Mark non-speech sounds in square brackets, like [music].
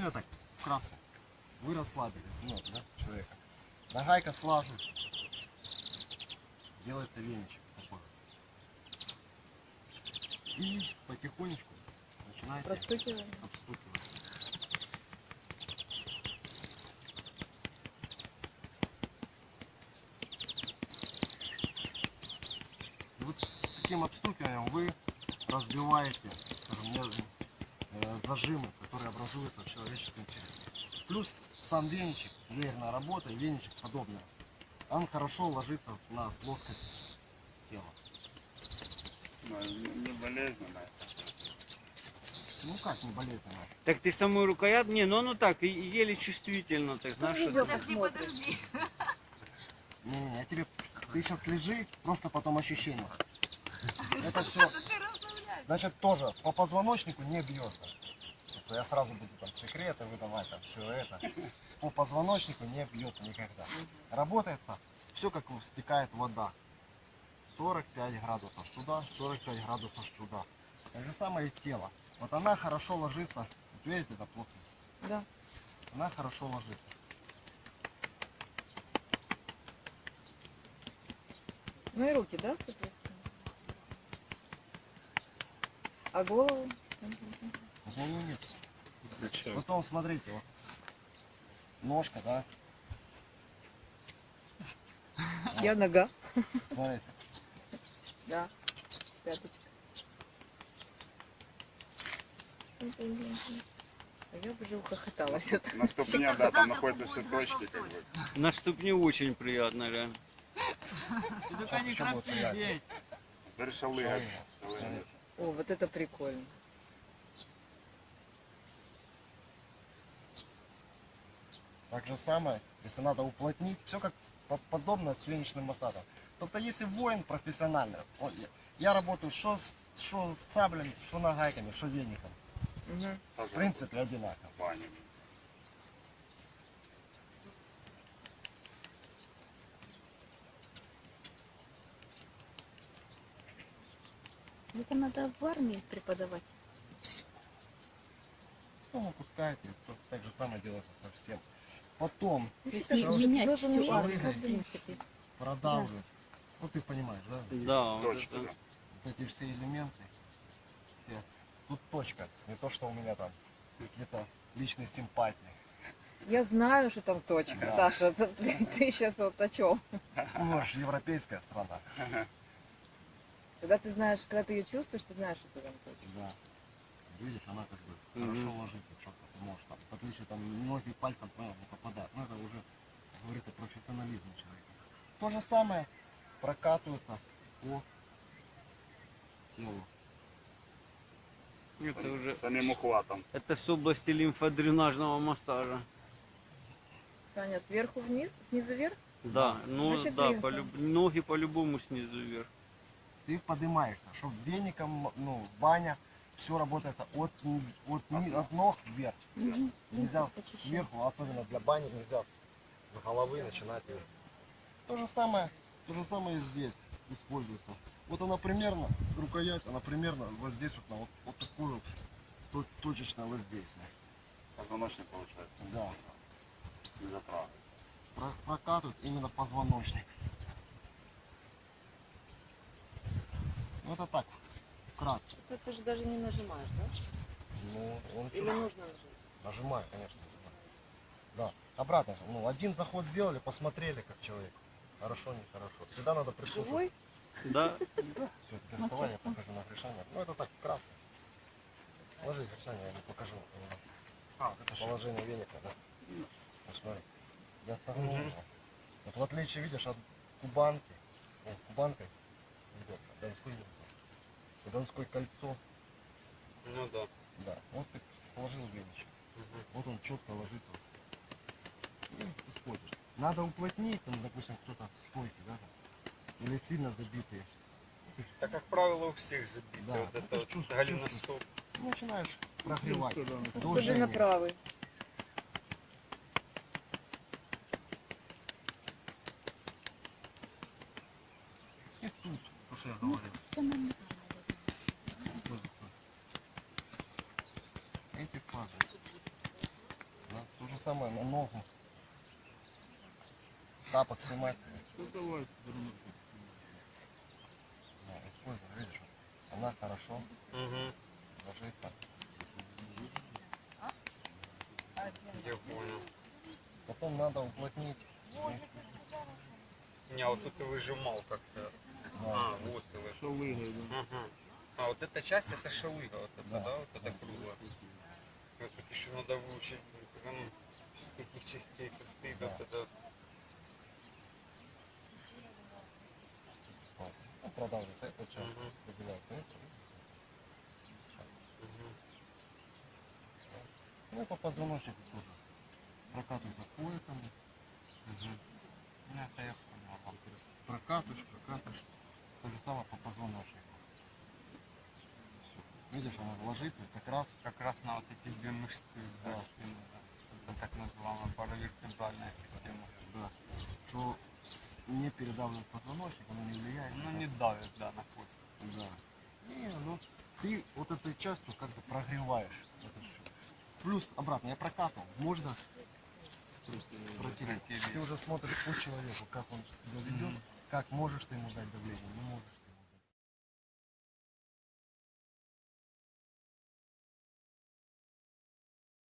Ну я так, вкратце. Вы расслабили ну, да, человека. Нагайка слаживается. Делается веничек такой. И потихонечку начинаете Простукиваем. обстукивать. И вот таким обстукиванием вы разбиваете скажем, э, зажимы, которые образуются в человеческом теле. Плюс сам веничек, веерная работа, веничек подобное, он хорошо ложится на плоскость тела. Ну, Не не болезненно. Ну как не болезненно? Так ты самую рукоять? Не, ну оно так, и- и еле чувствительно, так знаешь, Ну, что Подожди, подожди. Не-не-не, я тебе, ты сейчас лежи, просто потом ощущение. [laughs] Это все, значит, тоже по позвоночнику не бьется. Это Я сразу буду там секреты выдавать, там все это. По позвоночнику не бьется никогда. Работается все как стекает вода. 45 градусов сюда, 45 градусов сюда. Так же самое и тело. Вот она хорошо ложится. Вот видите, это плоскость? Да. Она хорошо ложится. Ну и руки, да, соответственно? А голову? Ну, нет. Зачем? Потом смотрите, вот. Ножка, да? Я нога. Смотрите. Да. Пяточка. А я бы уже ухохоталась. от На ступне, да, там находятся все точки, как бы. на ступне очень приятно, реально. Сейчас не. Смотрите. Шалыгать. О, вот это прикольно. Так же самое, если надо уплотнить, все как подобно с веничным массажем. Тобто, если воин профессиональный, он- я, что с, что с саблями, что нагайками, что веником. Тоже В принципе, одинаково. Это надо в армии преподавать. Ну, выпускаете, то так же самое делается совсем. Потом менять каждый принципе. продавливать. Ну, ты понимаешь, да? Да, вот Точка, это. да. Вот эти все элементы. Все. Тут точка. Не то, что у меня там какие-то личные симпатии. Я знаю, что там точка, Да. Саша. [laughs] Ты, ты сейчас вот о чем? Ну, же европейская страна. Когда ты знаешь, когда ты ее чувствуешь, ты знаешь, что там точка. Да. Видишь, она как бы хорошо ложится, четко ты можешь там. В отличие там многие пальцем понял, не попадают. Ну это уже говорит о профессионализме человека. То же самое прокатывается по телу. Это уже Самим ухватом. это с области лимфодренажного массажа. Саня, сверху вниз, снизу вверх? Да, ну Значит, да, лимфа. полюб- ноги по-любому снизу вверх. Ты поднимаешься, чтобы веником, ну, баня, все работает от, от, от ног вверх. Нельзя сверху, особенно для бани, нельзя с, с головы начинать. То же самое, то же самое и здесь используется. Вот она примерно, рукоять, она примерно вот здесь вот, на вот, вот такую вот то- точечное воздействие. Позвоночник получается. Да. Не затрагивается. Про- прокатывает именно позвоночник. Ну это так. Ты же даже не нажимаешь, да? Ну, он Или чё- нужно нажимать? Нажимаю, конечно. нажимаю. Да. Обратно же. Ну, один заход сделали, посмотрели, как человек. Хорошо, нехорошо. Всегда надо прислушиваться. Живой? Да, Все, теперь вставай, я покажу на Гришане. Ну, это так, вкратце. Ложись, Гришане, я не покажу. А, это же Положение веника, да. Вот смотри. Я согнул его. Вот в отличие, видишь, от кубанки, ну, кубанкой идет, а донской не идет. Донское кольцо, ну да. да. Вот ты сложил веничек. Вот он четко ложится. И используешь. Надо уплотнить, там, допустим, кто-то стойки, да, там, или сильно забитые. Так, как правило, у всех забито. Да, вот ну, это ты вот чувствуешь, голеностоп. Начинаешь прогревать. Особенно правый. И тут, то, что я говорил. используется. Эти фазы. Самое на ногу. Тапок снимать. Ну давай, Да, используй, видишь, она хорошо Угу. ложится. Я понял. Потом надо уплотнить. Не, а вот тут ты выжимал как-то. Да. А, вот ты вы- Что выиграет? Ага. А вот эта часть это шалыга, вот это, Да. да, вот это кругло. Вот тут еще надо выучить, из каких частей состоит, Да. вот это. Вот. Ну, эту часть. Сейчас. Мгм. Ну, по позвоночнику тоже. Прокатывается поэтому. Ну, это я понял. Прокатываешь, прокатываешь. То же самое по позвоночнику. Видишь, она ложится как раз Как раз на вот эти две мышцы Да. да. Это так называемая паравертебральная система. да, что не передавливает позвоночник, оно не влияет. Ну не давит, да, на кость. Да. Не, ну ты вот этой частью как бы прогреваешь. Плюс обратно, я прокатывал, можно протереть. Ты уже смотришь по человеку, как он себя ведет, как можешь ты ему дать давление, не можешь.